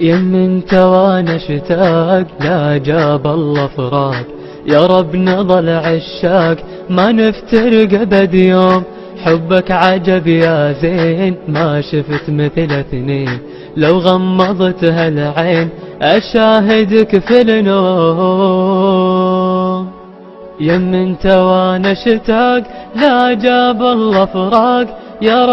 يم انت وأنا اشتاق لا جاب الله فراق. يا رب نظل عشاق ما نفترق أبد يوم. حبك عجب يا زين ما شفت مثل اثنين. لو غمضت هالعين أشاهدك في النوم. يم انت وأنا اشتاق لا جاب الله فراق. يا رب